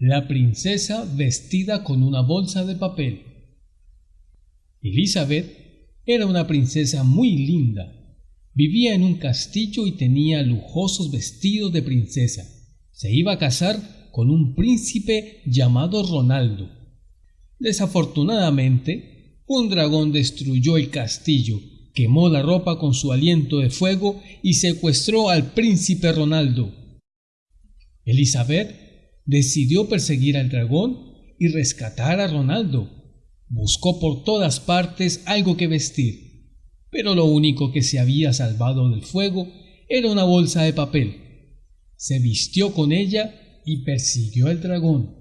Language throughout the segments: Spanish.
La princesa vestida con una bolsa de papel. Elizabeth era una princesa muy linda. Vivía en un castillo y tenía lujosos vestidos de princesa. Se iba a casar con un príncipe llamado Ronaldo. Desafortunadamente, un dragón destruyó el castillo, quemó la ropa con su aliento de fuego y secuestró al príncipe Ronaldo. Elizabeth decidió perseguir al dragón y rescatar a Ronaldo. Buscó por todas partes algo que vestir, pero lo único que se había salvado del fuego era una bolsa de papel. Se vistió con ella y persiguió al dragón.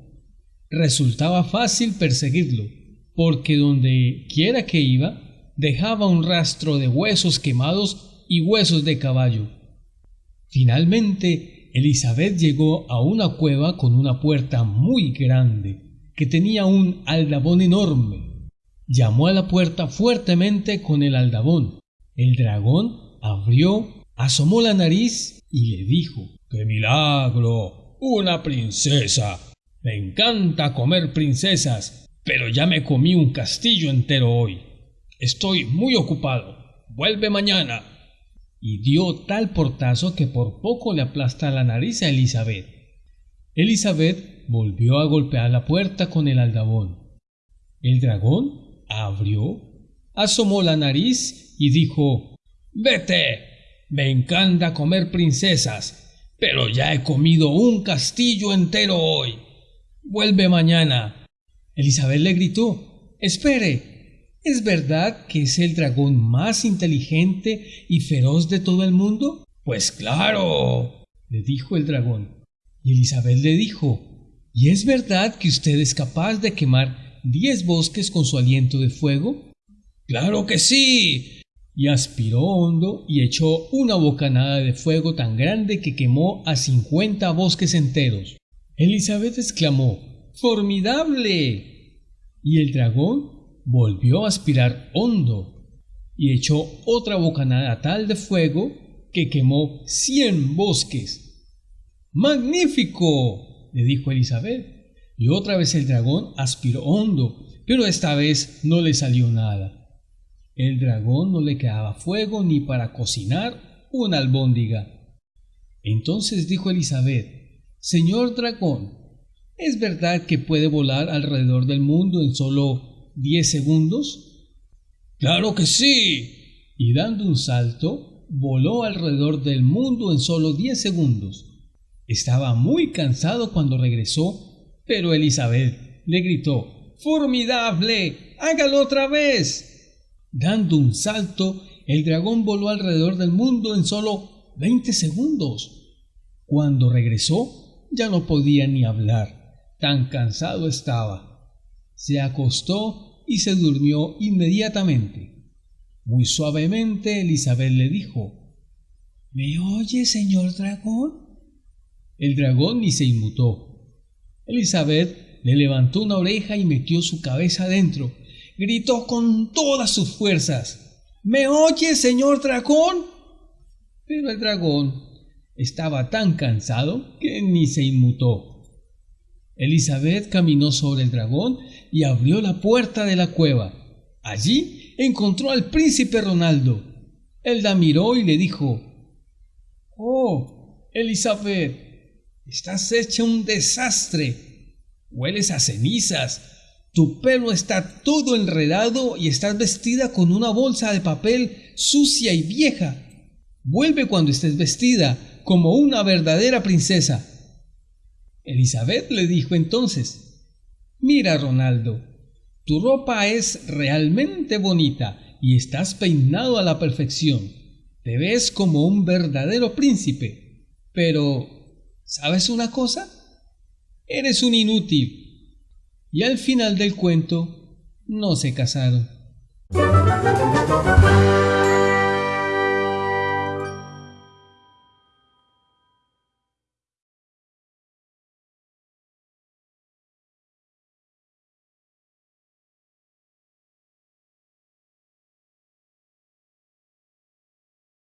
Resultaba fácil perseguirlo, porque donde quiera que iba, dejaba un rastro de huesos quemados y huesos de caballo. Finalmente, Elizabeth llegó a una cueva con una puerta muy grande, que tenía un aldabón enorme. Llamó a la puerta fuertemente con el aldabón. El dragón abrió, asomó la nariz y le dijo ¡Qué milagro! ¡Una princesa! Me encanta comer princesas, pero ya me comí un castillo entero hoy. Estoy muy ocupado. Vuelve mañana. Y dio tal portazo que por poco le aplasta la nariz a Elizabeth. Elizabeth volvió a golpear la puerta con el aldabón. El dragón abrió, asomó la nariz y dijo Vete. Me encanta comer princesas, pero ya he comido un castillo entero hoy. Vuelve mañana. Elizabeth le gritó Espere. ¿Es verdad que es el dragón más inteligente y feroz de todo el mundo? Pues claro, le dijo el dragón. Y Elizabeth le dijo ¿Y es verdad que usted es capaz de quemar diez bosques con su aliento de fuego? Claro que sí. Y aspiró hondo y echó una bocanada de fuego tan grande que quemó a cincuenta bosques enteros. Elizabeth exclamó ¡Formidable! Y el dragón volvió a aspirar hondo y echó otra bocanada tal de fuego que quemó cien bosques. ¡Magnífico! le dijo Elizabeth. Y otra vez el dragón aspiró hondo, pero esta vez no le salió nada. El dragón no le quedaba fuego ni para cocinar una albóndiga. Entonces dijo Elizabeth, Señor dragón, ¿es verdad que puede volar alrededor del mundo en solo diez segundos? Claro que sí. Y dando un salto, voló alrededor del mundo en solo diez segundos. Estaba muy cansado cuando regresó, pero Elizabeth le gritó ¡Formidable! ¡Hágalo otra vez! Dando un salto, el dragón voló alrededor del mundo en solo veinte segundos. Cuando regresó, ya no podía ni hablar, tan cansado estaba. Se acostó y se durmió inmediatamente. Muy suavemente Elizabeth le dijo ¿Me oye, señor dragón? El dragón ni se inmutó. Elizabeth le levantó una oreja y metió su cabeza adentro. Gritó con todas sus fuerzas. ¿Me oye, señor dragón? Pero el dragón estaba tan cansado que ni se inmutó. Elizabeth caminó sobre el dragón y abrió la puerta de la cueva. Allí encontró al príncipe Ronaldo. Él la miró y le dijo Oh, Elizabeth, Estás hecha un desastre. Hueles a cenizas. Tu pelo está todo enredado y estás vestida con una bolsa de papel sucia y vieja. Vuelve cuando estés vestida como una verdadera princesa. Elizabeth le dijo entonces, Mira, Ronaldo, tu ropa es realmente bonita y estás peinado a la perfección. Te ves como un verdadero príncipe. Pero ¿Sabes una cosa? Eres un inútil. Y al final del cuento, no se casaron.